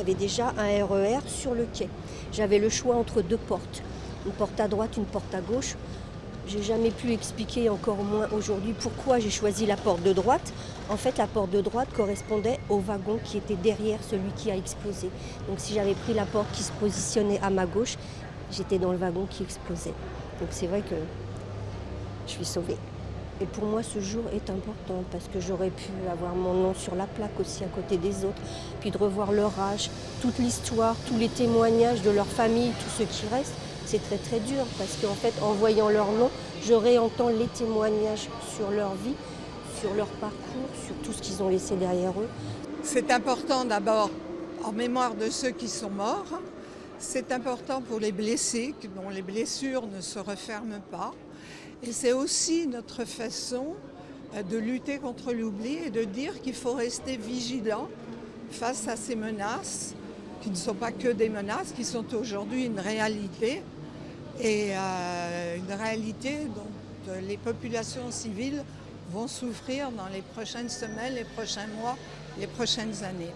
avait déjà un RER sur le quai. J'avais le choix entre deux portes, une porte à droite, une porte à gauche. J'ai jamais pu expliquer, encore moins aujourd'hui, pourquoi j'ai choisi la porte de droite. En fait, la porte de droite correspondait au wagon qui était derrière celui qui a explosé. Donc si j'avais pris la porte qui se positionnait à ma gauche, j'étais dans le wagon qui explosait. Donc c'est vrai que je suis sauvée. Et pour moi, ce jour est important parce que j'aurais pu avoir mon nom sur la plaque aussi à côté des autres, puis de revoir leur âge, toute l'histoire, tous les témoignages de leur famille, tout ce qui reste. C'est très très dur parce qu'en fait, en voyant leur nom, je réentends les témoignages sur leur vie, sur leur parcours, sur tout ce qu'ils ont laissé derrière eux. C'est important d'abord en mémoire de ceux qui sont morts. C'est important pour les blessés, dont les blessures ne se referment pas. Et c'est aussi notre façon euh, de lutter contre l'oubli et de dire qu'il faut rester vigilant face à ces menaces, qui ne sont pas que des menaces, qui sont aujourd'hui une réalité, et euh, une réalité dont euh, les populations civiles vont souffrir dans les prochaines semaines, les prochains mois, les prochaines années.